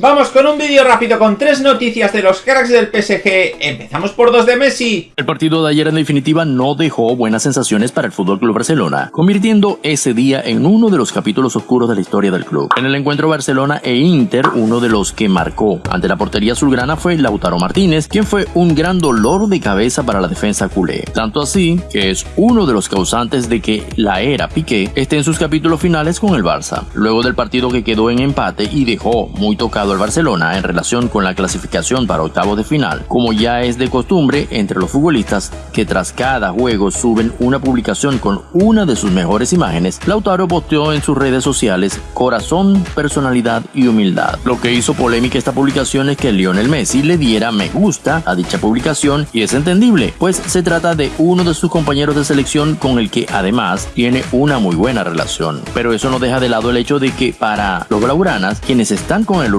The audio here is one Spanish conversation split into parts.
Vamos con un vídeo rápido con tres noticias de los cracks del PSG. Empezamos por dos de Messi. El partido de ayer en definitiva no dejó buenas sensaciones para el FC Barcelona, convirtiendo ese día en uno de los capítulos oscuros de la historia del club. En el encuentro Barcelona e Inter, uno de los que marcó ante la portería azulgrana fue Lautaro Martínez, quien fue un gran dolor de cabeza para la defensa culé. Tanto así que es uno de los causantes de que la era Piqué esté en sus capítulos finales con el Barça. Luego del partido que quedó en empate y dejó muy tocado al Barcelona en relación con la clasificación para octavos de final, como ya es de costumbre entre los futbolistas que tras cada juego suben una publicación con una de sus mejores imágenes, Lautaro posteó en sus redes sociales corazón, personalidad y humildad. Lo que hizo polémica esta publicación es que Lionel Messi le diera me gusta a dicha publicación y es entendible, pues se trata de uno de sus compañeros de selección con el que además tiene una muy buena relación. Pero eso no deja de lado el hecho de que para los blaugranas, quienes están con el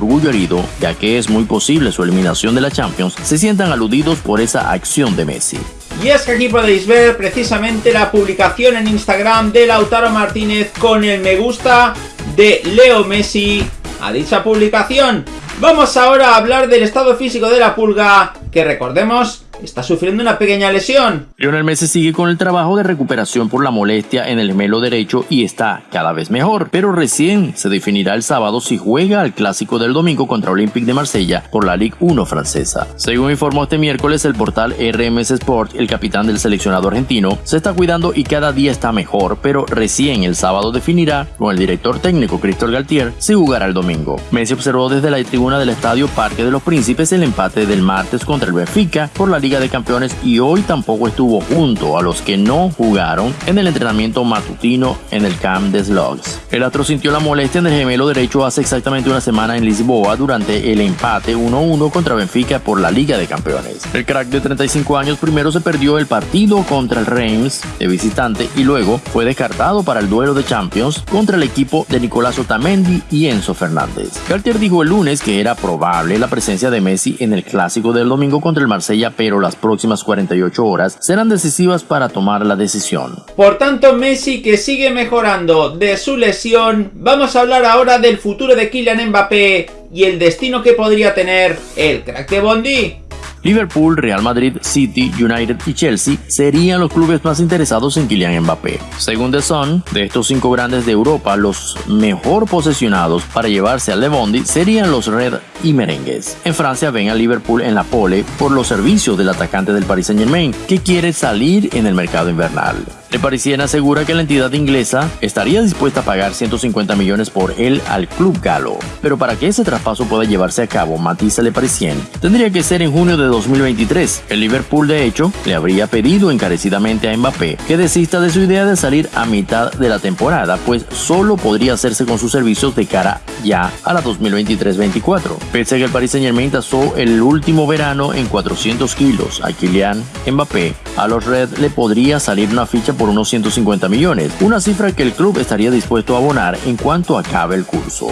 ya que es muy posible su eliminación de la Champions, se sientan aludidos por esa acción de Messi. Y es que aquí podéis ver precisamente la publicación en Instagram de Lautaro Martínez con el me gusta de Leo Messi a dicha publicación. Vamos ahora a hablar del estado físico de la pulga, que recordemos está sufriendo una pequeña lesión. Lionel Messi sigue con el trabajo de recuperación por la molestia en el gemelo derecho y está cada vez mejor, pero recién se definirá el sábado si juega al clásico del domingo contra Olympique de Marsella por la Ligue 1 francesa. Según informó este miércoles el portal RMS Sport, el capitán del seleccionado argentino se está cuidando y cada día está mejor, pero recién el sábado definirá con el director técnico Cristóbal Galtier si jugará el domingo. Messi observó desde la tribuna del estadio Parque de los Príncipes el empate del martes contra el Benfica por la Liga de Campeones y hoy tampoco estuvo junto a los que no jugaron en el entrenamiento matutino en el Camp de Slugs. El astro sintió la molestia en el gemelo derecho hace exactamente una semana en Lisboa durante el empate 1-1 contra Benfica por la Liga de Campeones. El crack de 35 años primero se perdió el partido contra el Reims de visitante y luego fue descartado para el duelo de Champions contra el equipo de Nicolás Otamendi y Enzo Fernández. Cartier dijo el lunes que era probable la presencia de Messi en el clásico del domingo contra el Marsella, pero las próximas 48 horas serán decisivas para tomar la decisión. Por tanto, Messi que sigue mejorando de su lesión, vamos a hablar ahora del futuro de Kylian Mbappé y el destino que podría tener el crack de Bondi. Liverpool, Real Madrid, City, United y Chelsea serían los clubes más interesados en Kylian Mbappé. Según The Sun, de estos cinco grandes de Europa, los mejor posesionados para llevarse al Bondi serían los Red y Merengues. En Francia ven a Liverpool en la pole por los servicios del atacante del Paris Saint Germain, que quiere salir en el mercado invernal. Le Parisien asegura que la entidad inglesa estaría dispuesta a pagar 150 millones por él al club galo. Pero para que ese traspaso pueda llevarse a cabo, matiza Le Parisien, tendría que ser en junio de 2023. El Liverpool, de hecho, le habría pedido encarecidamente a Mbappé que desista de su idea de salir a mitad de la temporada, pues solo podría hacerse con sus servicios de cara ya a la 2023-24. Pese a que el Paris Saint Germain tasó el último verano en 400 kilos a Kylian Mbappé, a los Red le podría salir una ficha por unos 150 millones, una cifra que el club estaría dispuesto a abonar en cuanto acabe el curso.